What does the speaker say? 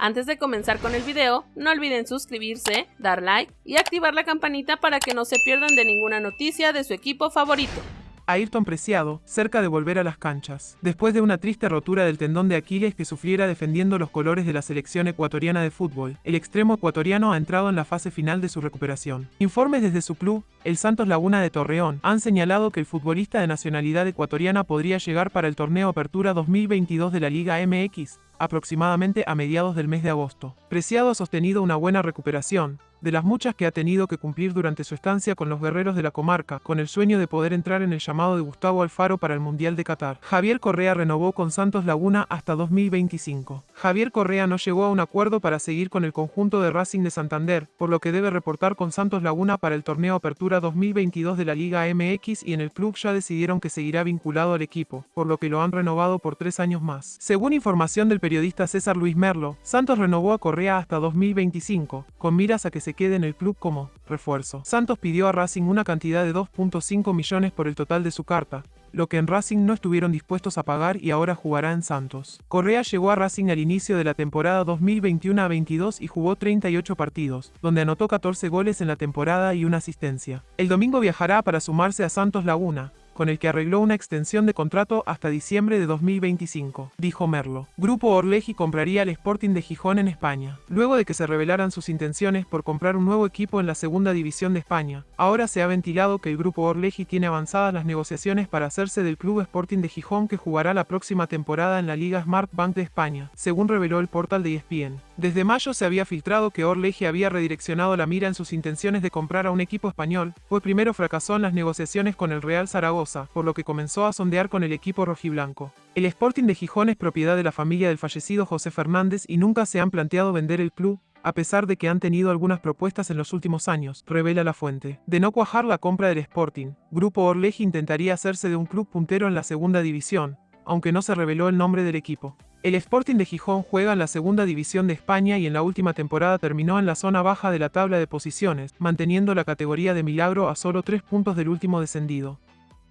Antes de comenzar con el video, no olviden suscribirse, dar like y activar la campanita para que no se pierdan de ninguna noticia de su equipo favorito. Ayrton Preciado, cerca de volver a las canchas, después de una triste rotura del tendón de Aquiles que sufriera defendiendo los colores de la selección ecuatoriana de fútbol, el extremo ecuatoriano ha entrado en la fase final de su recuperación. Informes desde su club, el Santos Laguna de Torreón, han señalado que el futbolista de nacionalidad ecuatoriana podría llegar para el torneo Apertura 2022 de la Liga MX, aproximadamente a mediados del mes de agosto. Preciado ha sostenido una buena recuperación, de las muchas que ha tenido que cumplir durante su estancia con los guerreros de la comarca, con el sueño de poder entrar en el llamado de Gustavo Alfaro para el Mundial de Qatar. Javier Correa renovó con Santos Laguna hasta 2025. Javier Correa no llegó a un acuerdo para seguir con el conjunto de Racing de Santander, por lo que debe reportar con Santos Laguna para el torneo Apertura 2022 de la Liga MX y en el club ya decidieron que seguirá vinculado al equipo, por lo que lo han renovado por tres años más. Según información del periodista César Luis Merlo, Santos renovó a Correa hasta 2025, con miras a que se se quede en el club como refuerzo. Santos pidió a Racing una cantidad de 2.5 millones por el total de su carta, lo que en Racing no estuvieron dispuestos a pagar y ahora jugará en Santos. Correa llegó a Racing al inicio de la temporada 2021 22 y jugó 38 partidos, donde anotó 14 goles en la temporada y una asistencia. El domingo viajará para sumarse a Santos Laguna, con el que arregló una extensión de contrato hasta diciembre de 2025, dijo Merlo. Grupo Orleji compraría al Sporting de Gijón en España. Luego de que se revelaran sus intenciones por comprar un nuevo equipo en la segunda división de España, ahora se ha ventilado que el Grupo Orleji tiene avanzadas las negociaciones para hacerse del Club Sporting de Gijón que jugará la próxima temporada en la Liga Smart Bank de España, según reveló el portal de ESPN. Desde mayo se había filtrado que Orleji había redireccionado la mira en sus intenciones de comprar a un equipo español, pues primero fracasó en las negociaciones con el Real Zaragoza, por lo que comenzó a sondear con el equipo rojiblanco. El Sporting de Gijón es propiedad de la familia del fallecido José Fernández y nunca se han planteado vender el club, a pesar de que han tenido algunas propuestas en los últimos años, revela la fuente. De no cuajar la compra del Sporting, Grupo Orleji intentaría hacerse de un club puntero en la segunda división, aunque no se reveló el nombre del equipo. El Sporting de Gijón juega en la segunda división de España y en la última temporada terminó en la zona baja de la tabla de posiciones, manteniendo la categoría de milagro a solo tres puntos del último descendido.